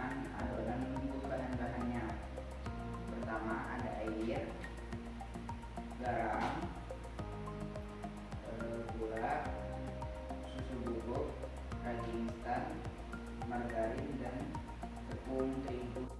dengan adonan untuk bahan-bahannya. Pertama ada air garam gula susu bubuk ragi instan margarin dan tepung terigu.